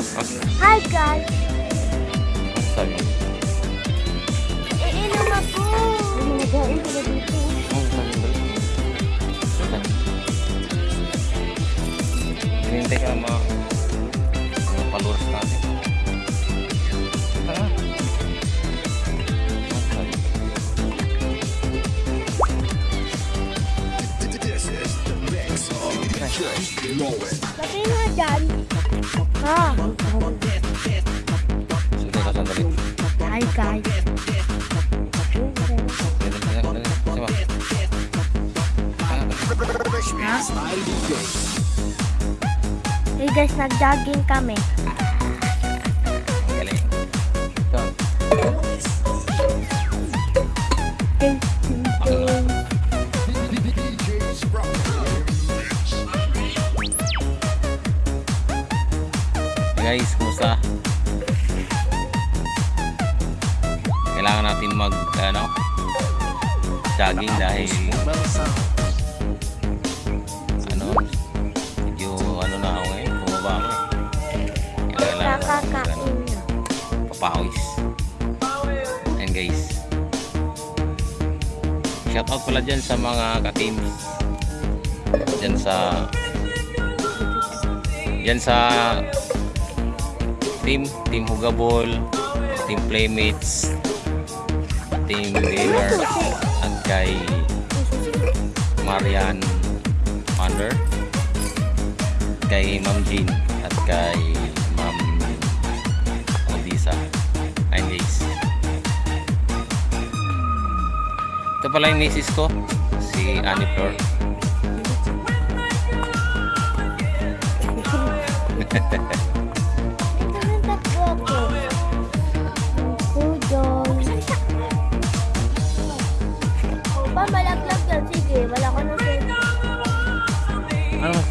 Okay. Hi guys! Sabi mo. Iinom ako! Nagain sila dito. Hinintay ka mga mga followers natin. Tara. Oh, sabi. This is the mix of DJ Lowen. Sabi nga dyan. Ha? Sige ka sandali. Hi guys! Ah. Hey guys, nag-jogging kami. galing. Ito. Ting, guys, kumusta? Kailangan natin mag ano jogging dahil ano medyo ano na ako ngayon, bumaba ako eh. Kailangan ano, Nakakain na. papawis. And guys, shoutout pala dyan sa mga ka-teams. Dyan sa dyan sa team, team Hugabol, team Playmates, team Gamer, at kay Marian Wonder, kay Ma'am Jean, at kay Ma'am Odisa. Ayun guys. Ito pala yung misis ko, si Annie Flor. Ito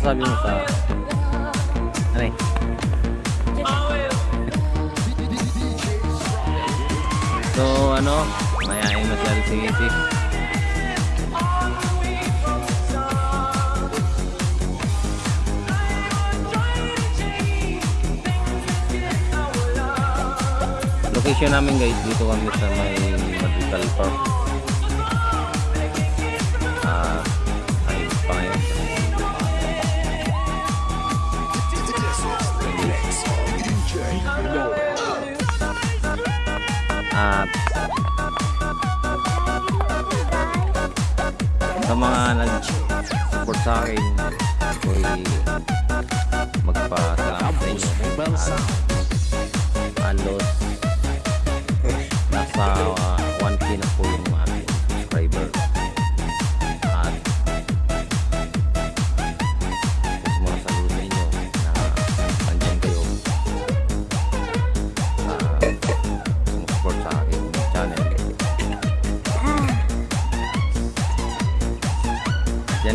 masasabi mo sa... Ano eh? So ano, mayayain masyado si misis. Location namin guys, dito kami sa may Magical Park. Ah, ay At sa mga nag-support sa akin, ako'y magpasalamat sa inyo.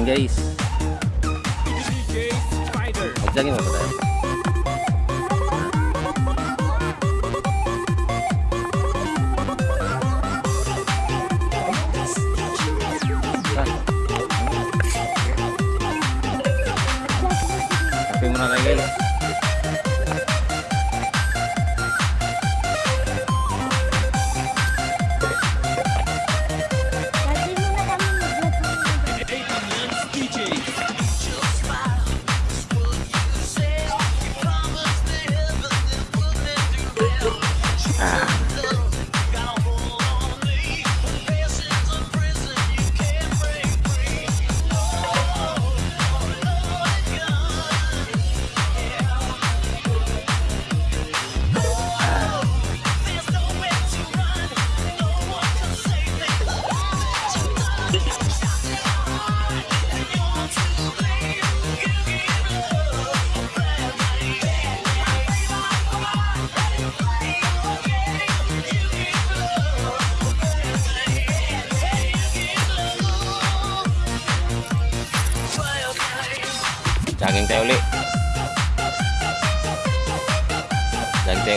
Guys. Magjagin mo ba tayo?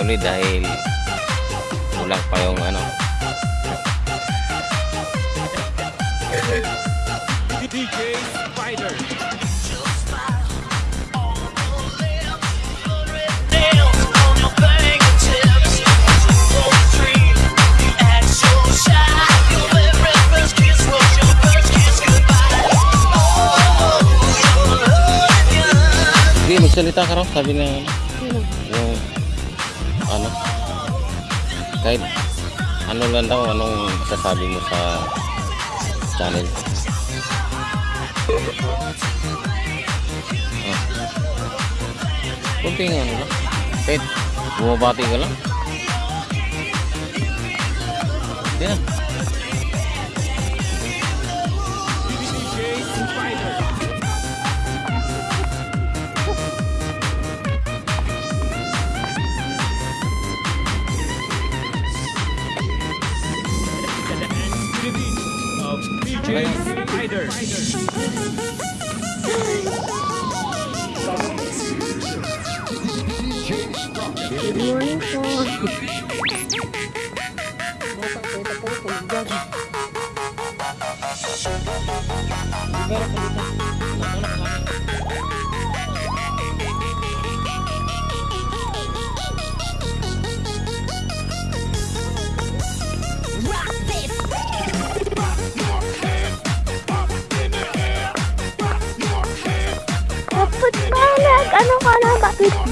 Ulit dahil kulang pa yung ano. DJ Spider. Sige, magsalita ka raw. Sabi na yung ano? Kahit ano lang daw anong sasabi mo sa channel? Ah. kunting ano? Lang kahit bumabati ka lang. Hindi na DJ Spider. Ka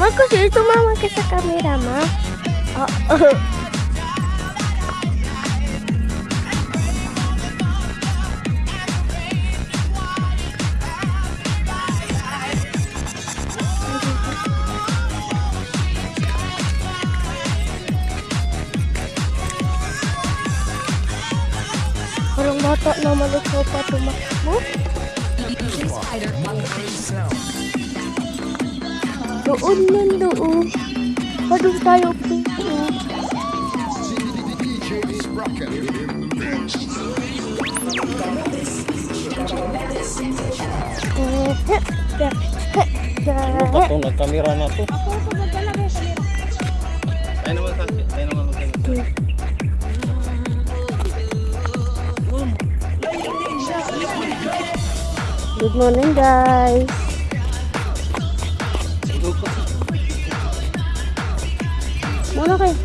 Mag kasi tumama ka sa camera, ma. Oo. Parang bata na malusog pa tumakbo. Doon nun doon. Padung tayo dito. ano ba to nagkamera na to tayo naman sa tayo naman magsalita Good morning guys. Muna kayo.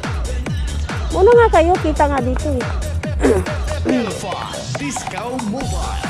Muna nga kayo, kita nga dito eh. Disco Mobile.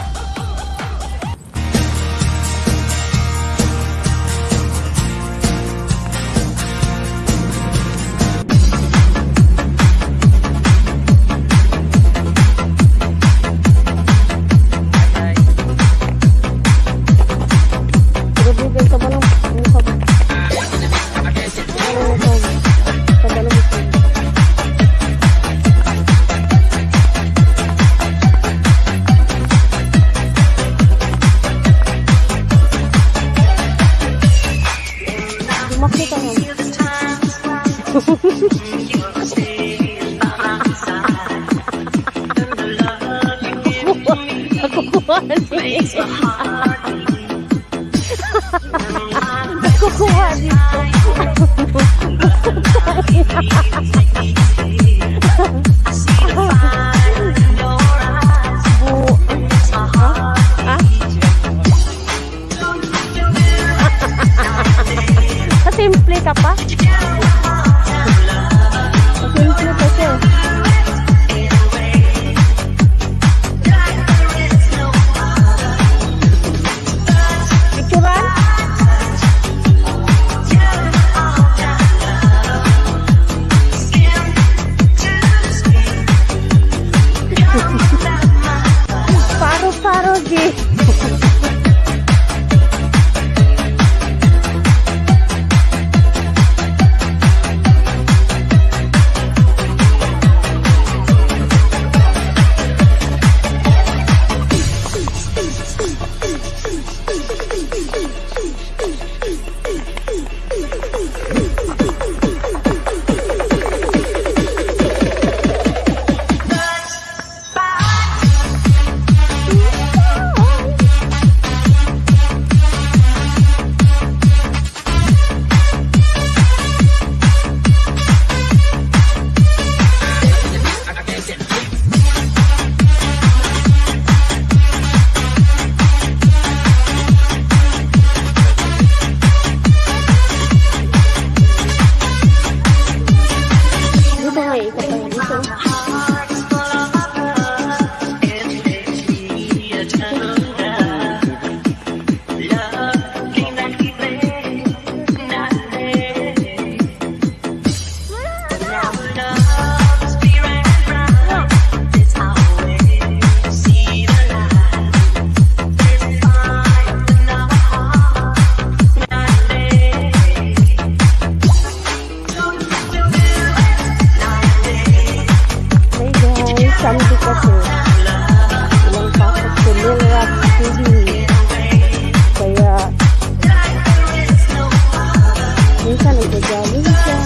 nagagaling siya.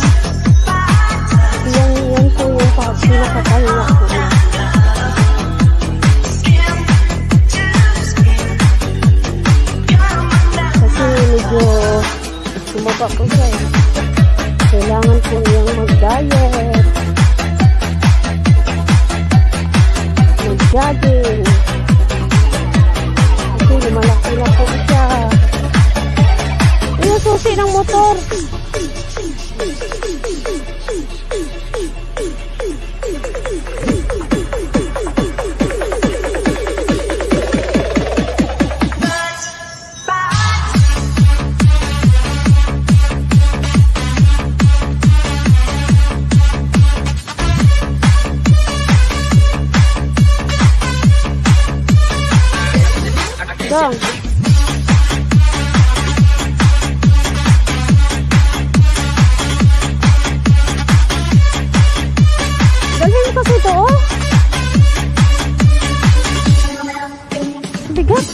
Yan, yan po yung pinakapahinga ko na. Kasi medyo sumaba po siya. Kailangan po mag-diet. Mag-jogging. Kasi lumalaki na po siya. Ayun, susi ng motor. dong. Galing kasi ito, oh. Bigat.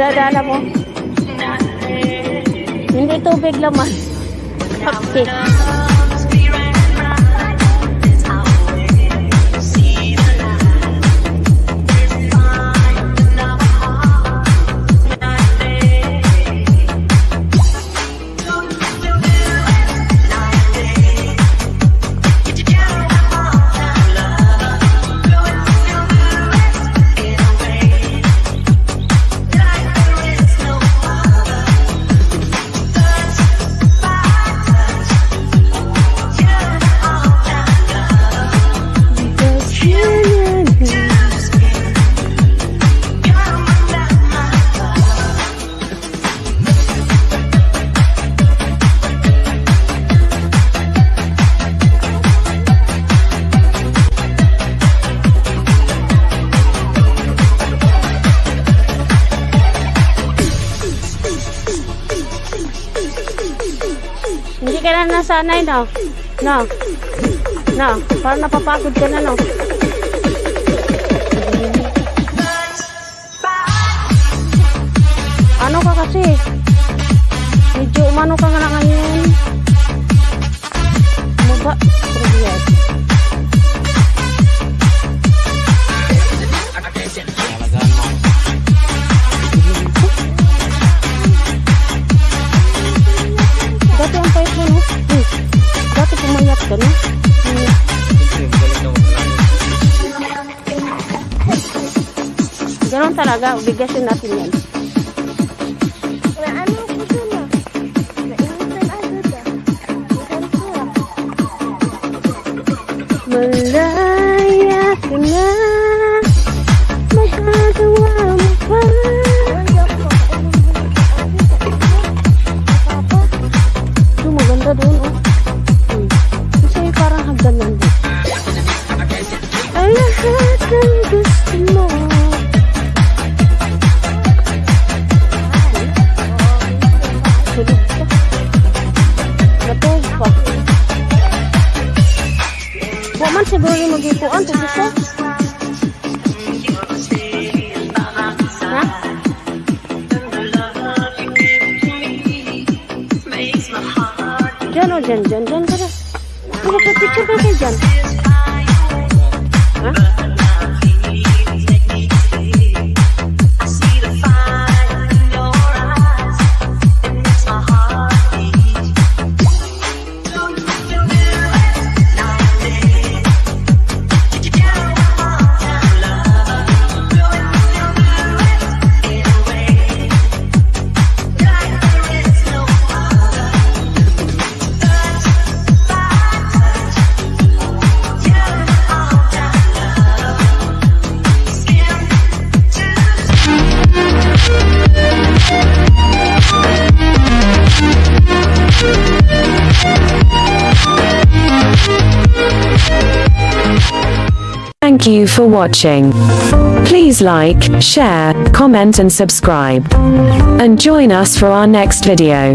Nagdadaan ako. Hindi tubig laman. Cupcake. Ka na nasanay, no? No? No? Parang napapagod ka na, no? Ano ka kasi? Medyo umano ka nga ngayon. Ano ba? No? Pumayat ka, na. Ganon talaga, bigasin natin yan. You for watching. Please like, share, comment and subscribe. And join us for our next video.